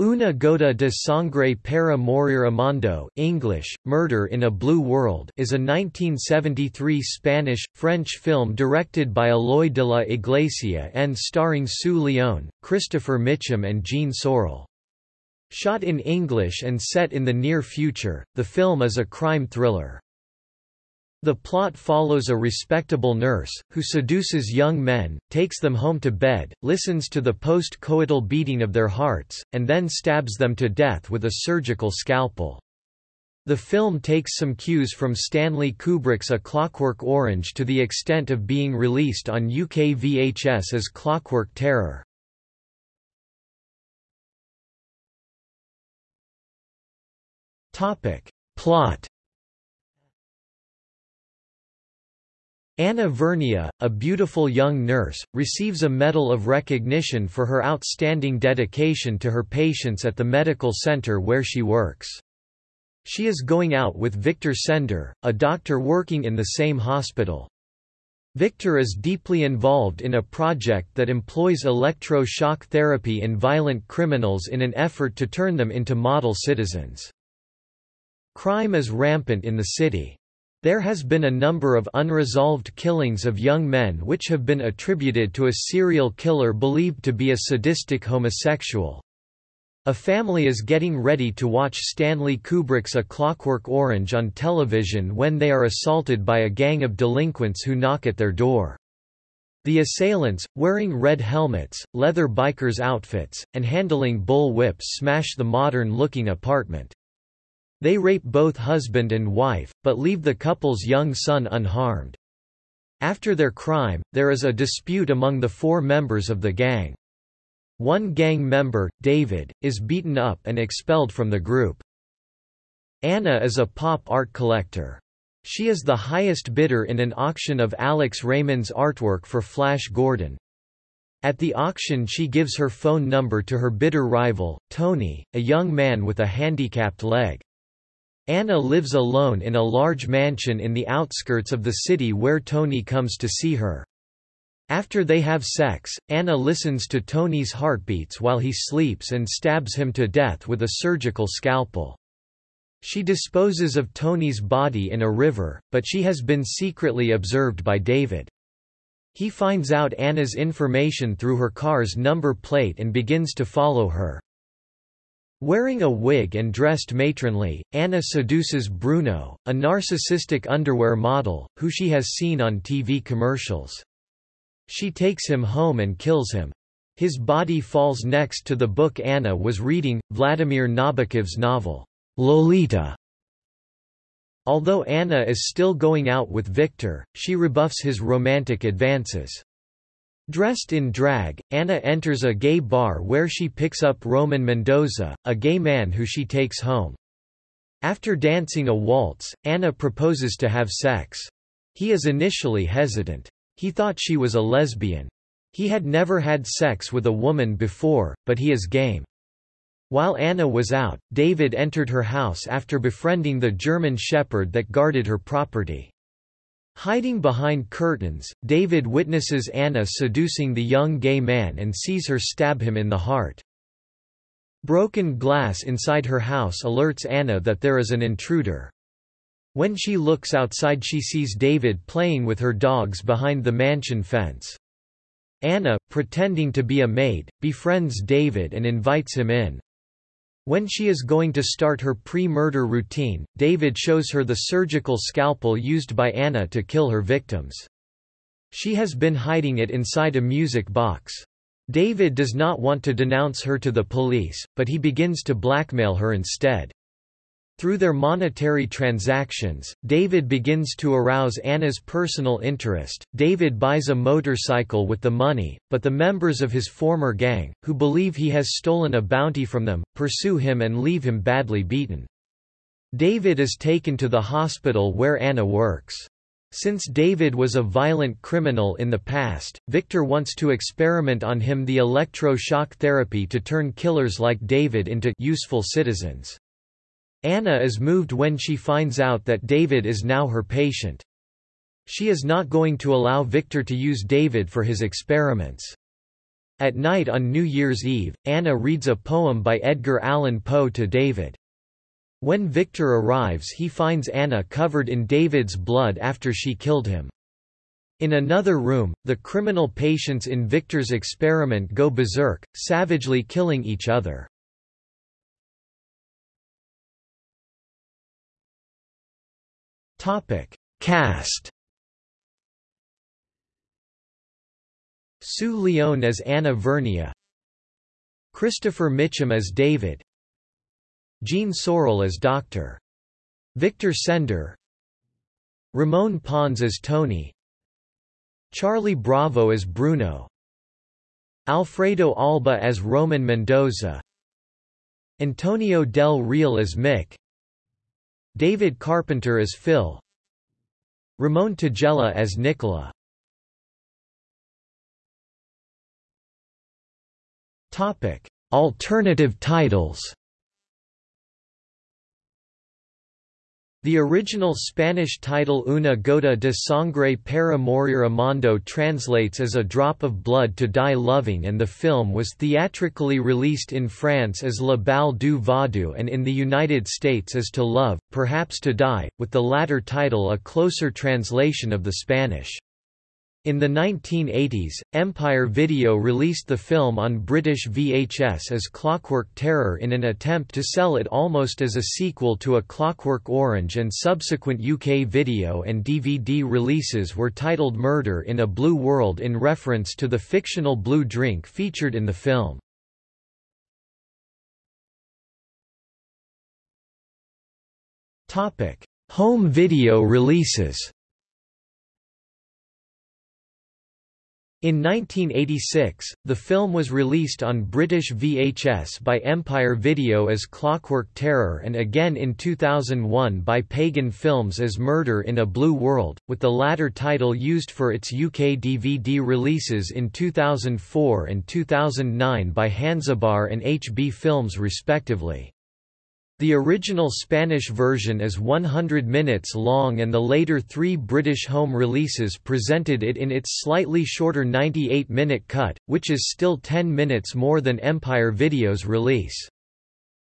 Una gota de sangre para morir amando English, Murder in a Blue World is a 1973 Spanish-French film directed by Eloy de la Iglesia and starring Sue Lyon, Christopher Mitchum and Jean Sorel. Shot in English and set in the near future, the film is a crime thriller. The plot follows a respectable nurse, who seduces young men, takes them home to bed, listens to the post-coital beating of their hearts, and then stabs them to death with a surgical scalpel. The film takes some cues from Stanley Kubrick's A Clockwork Orange to the extent of being released on UK VHS as Clockwork Terror. Plot Anna Vernia, a beautiful young nurse, receives a Medal of Recognition for her outstanding dedication to her patients at the medical center where she works. She is going out with Victor Sender, a doctor working in the same hospital. Victor is deeply involved in a project that employs electro-shock therapy in violent criminals in an effort to turn them into model citizens. Crime is rampant in the city. There has been a number of unresolved killings of young men which have been attributed to a serial killer believed to be a sadistic homosexual. A family is getting ready to watch Stanley Kubrick's A Clockwork Orange on television when they are assaulted by a gang of delinquents who knock at their door. The assailants, wearing red helmets, leather biker's outfits, and handling bull whips smash the modern-looking apartment. They rape both husband and wife, but leave the couple's young son unharmed. After their crime, there is a dispute among the four members of the gang. One gang member, David, is beaten up and expelled from the group. Anna is a pop art collector. She is the highest bidder in an auction of Alex Raymond's artwork for Flash Gordon. At the auction she gives her phone number to her bidder rival, Tony, a young man with a handicapped leg. Anna lives alone in a large mansion in the outskirts of the city where Tony comes to see her. After they have sex, Anna listens to Tony's heartbeats while he sleeps and stabs him to death with a surgical scalpel. She disposes of Tony's body in a river, but she has been secretly observed by David. He finds out Anna's information through her car's number plate and begins to follow her. Wearing a wig and dressed matronly, Anna seduces Bruno, a narcissistic underwear model, who she has seen on TV commercials. She takes him home and kills him. His body falls next to the book Anna was reading, Vladimir Nabokov's novel, Lolita. Although Anna is still going out with Victor, she rebuffs his romantic advances. Dressed in drag, Anna enters a gay bar where she picks up Roman Mendoza, a gay man who she takes home. After dancing a waltz, Anna proposes to have sex. He is initially hesitant. He thought she was a lesbian. He had never had sex with a woman before, but he is game. While Anna was out, David entered her house after befriending the German shepherd that guarded her property. Hiding behind curtains, David witnesses Anna seducing the young gay man and sees her stab him in the heart. Broken glass inside her house alerts Anna that there is an intruder. When she looks outside she sees David playing with her dogs behind the mansion fence. Anna, pretending to be a maid, befriends David and invites him in. When she is going to start her pre-murder routine, David shows her the surgical scalpel used by Anna to kill her victims. She has been hiding it inside a music box. David does not want to denounce her to the police, but he begins to blackmail her instead. Through their monetary transactions, David begins to arouse Anna's personal interest. David buys a motorcycle with the money, but the members of his former gang, who believe he has stolen a bounty from them, pursue him and leave him badly beaten. David is taken to the hospital where Anna works. Since David was a violent criminal in the past, Victor wants to experiment on him the electro-shock therapy to turn killers like David into useful citizens. Anna is moved when she finds out that David is now her patient. She is not going to allow Victor to use David for his experiments. At night on New Year's Eve, Anna reads a poem by Edgar Allan Poe to David. When Victor arrives he finds Anna covered in David's blood after she killed him. In another room, the criminal patients in Victor's experiment go berserk, savagely killing each other. Cast Sue Lyon as Anna Vernia. Christopher Mitchum as David. Jean Sorel as Dr. Victor Sender. Ramon Pons as Tony. Charlie Bravo as Bruno. Alfredo Alba as Roman Mendoza. Antonio Del Real as Mick David Carpenter as Phil. Ramon Tagella as Nicola. Alternative titles. The original Spanish title Una gota de sangre para morir amando translates as a drop of blood to die loving and the film was theatrically released in France as La Balle du Vaudou and in the United States as To Love, Perhaps to Die, with the latter title a closer translation of the Spanish. In the 1980s, Empire Video released the film on British VHS as Clockwork Terror in an attempt to sell it almost as a sequel to A Clockwork Orange and subsequent UK video and DVD releases were titled Murder in a Blue World in reference to the fictional blue drink featured in the film. Home video releases In 1986, the film was released on British VHS by Empire Video as Clockwork Terror and again in 2001 by Pagan Films as Murder in a Blue World, with the latter title used for its UK DVD releases in 2004 and 2009 by Hansabar and HB Films respectively. The original Spanish version is 100 minutes long and the later three British home releases presented it in its slightly shorter 98-minute cut, which is still 10 minutes more than Empire Video's release.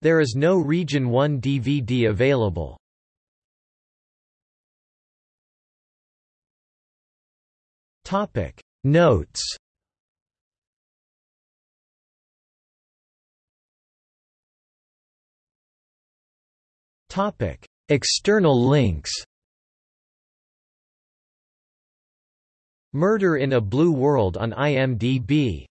There is no Region 1 DVD available. Notes Topic: External links. Murder in a Blue World on IMDb